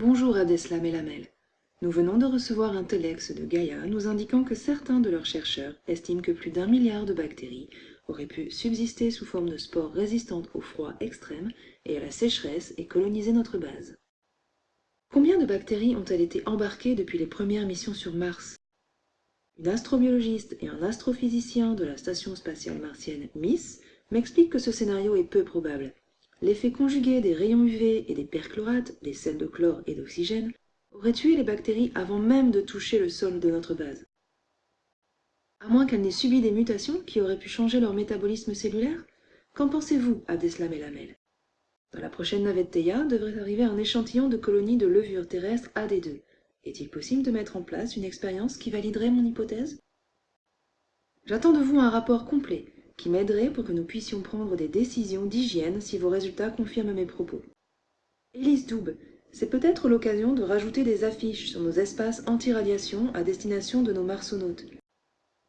Bonjour Adeslam et Lamel. Nous venons de recevoir un telex de Gaïa nous indiquant que certains de leurs chercheurs estiment que plus d'un milliard de bactéries auraient pu subsister sous forme de spores résistantes au froid extrême et à la sécheresse et coloniser notre base. Combien de bactéries ont-elles été embarquées depuis les premières missions sur Mars? Une astrobiologiste et un astrophysicien de la station spatiale martienne MISS m'expliquent que ce scénario est peu probable L'effet conjugué des rayons UV et des perchlorates, des sels de chlore et d'oxygène, aurait tué les bactéries avant même de toucher le sol de notre base. À moins qu'elles n'aient subi des mutations qui auraient pu changer leur métabolisme cellulaire Qu'en pensez-vous, Abdeslam et Lamel Dans la prochaine navette Theia devrait arriver un échantillon de colonies de levure terrestre AD2. Est-il possible de mettre en place une expérience qui validerait mon hypothèse? J'attends de vous un rapport complet qui m'aiderait pour que nous puissions prendre des décisions d'hygiène si vos résultats confirment mes propos. Élise Doub, c'est peut-être l'occasion de rajouter des affiches sur nos espaces anti-radiation à destination de nos marsonautes.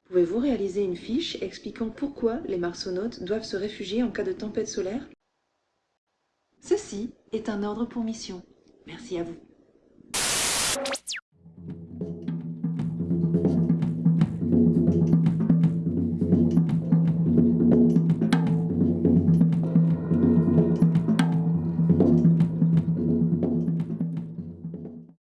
Pouvez-vous réaliser une fiche expliquant pourquoi les marsonautes doivent se réfugier en cas de tempête solaire? Ceci est un ordre pour mission. Merci à vous.